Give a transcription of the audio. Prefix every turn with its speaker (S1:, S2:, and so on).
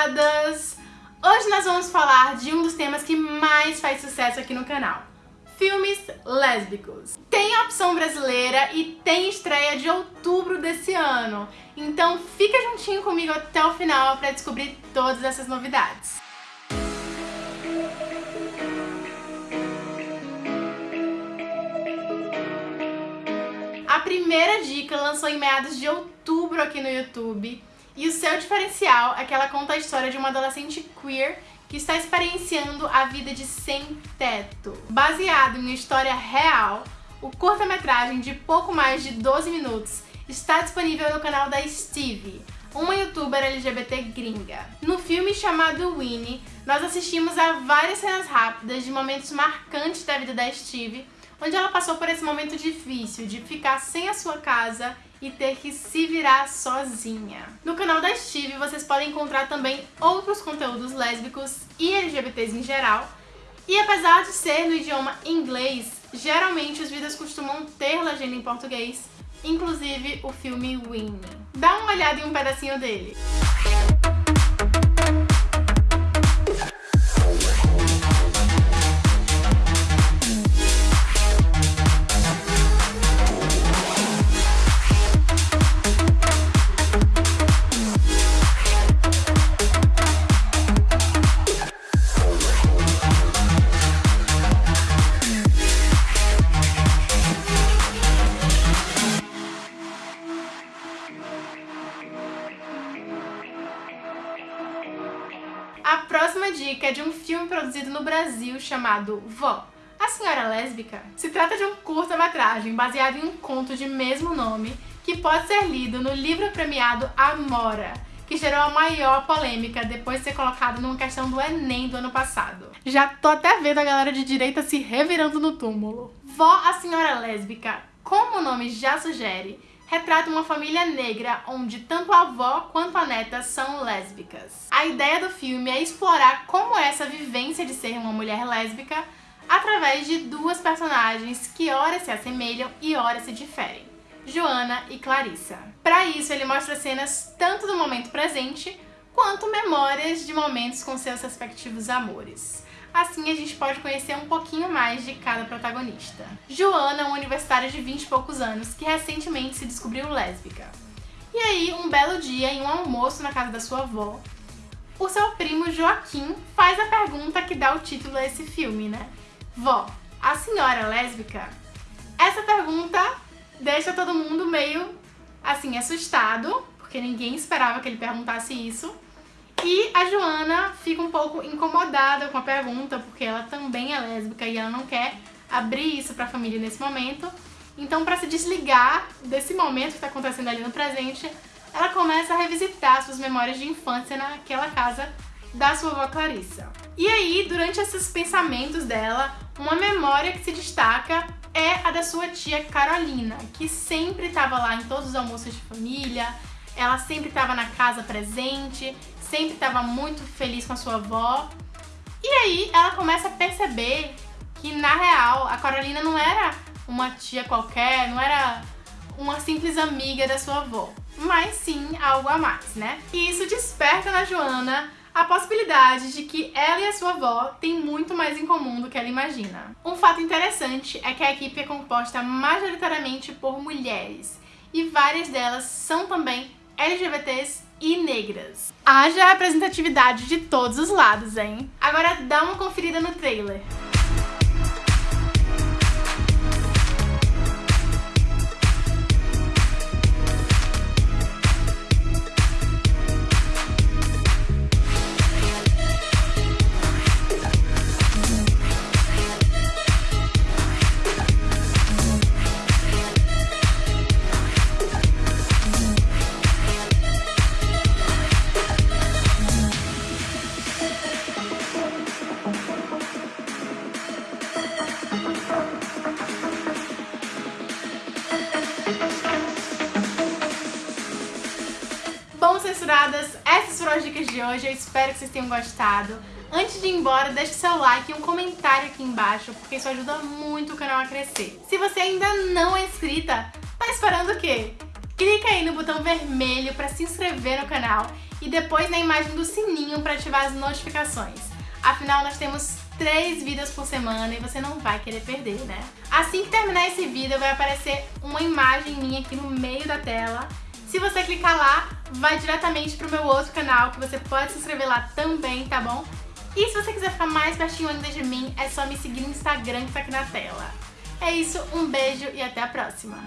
S1: censuradas! Hoje nós vamos falar de um dos temas que mais faz sucesso aqui no canal. Filmes lésbicos. Tem a opção brasileira e tem estreia de outubro desse ano. Então fica juntinho comigo até o final para descobrir todas essas novidades. A primeira dica lançou em meados de outubro aqui no YouTube e o seu diferencial é que ela conta a história de uma adolescente queer que está experienciando a vida de sem teto. Baseado em uma história real, o curta-metragem de pouco mais de 12 minutos está disponível no canal da Stevie, uma youtuber LGBT gringa. No filme chamado Winnie, nós assistimos a várias cenas rápidas de momentos marcantes da vida da Stevie, onde ela passou por esse momento difícil de ficar sem a sua casa e ter que se virar sozinha. No canal da Steve vocês podem encontrar também outros conteúdos lésbicos e LGBTs em geral, e apesar de ser no idioma inglês, geralmente os vídeos costumam ter legenda em português, inclusive o filme Winnie. Dá uma olhada em um pedacinho dele. A próxima dica é de um filme produzido no Brasil chamado Vó, a Senhora Lésbica. Se trata de um curta-metragem baseado em um conto de mesmo nome que pode ser lido no livro premiado Amora, que gerou a maior polêmica depois de ser colocado numa questão do Enem do ano passado. Já tô até vendo a galera de direita se revirando no túmulo. Vó, a Senhora Lésbica, como o nome já sugere, retrata uma família negra onde tanto a avó quanto a neta são lésbicas. A ideia do filme é explorar como é essa vivência de ser uma mulher lésbica através de duas personagens que ora se assemelham e ora se diferem, Joana e Clarissa. Para isso, ele mostra cenas tanto do momento presente quanto memórias de momentos com seus respectivos amores. Assim a gente pode conhecer um pouquinho mais de cada protagonista. Joana é uma universitária de 20 e poucos anos que recentemente se descobriu lésbica. E aí, um belo dia, em um almoço na casa da sua avó, o seu primo Joaquim faz a pergunta que dá o título a esse filme, né? Vó, a senhora é lésbica? Essa pergunta deixa todo mundo meio, assim, assustado, porque ninguém esperava que ele perguntasse isso. E a Joana fica um pouco incomodada com a pergunta, porque ela também é lésbica e ela não quer abrir isso para a família nesse momento. Então, para se desligar desse momento que está acontecendo ali no presente, ela começa a revisitar suas memórias de infância naquela casa da sua avó Clarissa. E aí, durante esses pensamentos dela, uma memória que se destaca é a da sua tia Carolina, que sempre estava lá em todos os almoços de família, ela sempre estava na casa presente, sempre estava muito feliz com a sua avó. E aí ela começa a perceber que, na real, a Carolina não era uma tia qualquer, não era uma simples amiga da sua avó, mas sim algo a mais, né? E isso desperta na Joana a possibilidade de que ela e a sua avó têm muito mais em comum do que ela imagina. Um fato interessante é que a equipe é composta majoritariamente por mulheres, e várias delas são também LGBTs e negras. Haja representatividade de todos os lados, hein? Agora dá uma conferida no trailer. Bom, censuradas, essas foram as dicas de hoje, eu espero que vocês tenham gostado. Antes de ir embora, deixe seu like e um comentário aqui embaixo, porque isso ajuda muito o canal a crescer. Se você ainda não é inscrita, tá esperando o quê? Clica aí no botão vermelho para se inscrever no canal e depois na imagem do sininho para ativar as notificações. Afinal, nós temos três vídeos por semana e você não vai querer perder, né? Assim que terminar esse vídeo, vai aparecer uma imagem minha aqui no meio da tela. Se você clicar lá, vai diretamente pro meu outro canal, que você pode se inscrever lá também, tá bom? E se você quiser ficar mais pertinho ainda de mim, é só me seguir no Instagram que tá aqui na tela. É isso, um beijo e até a próxima!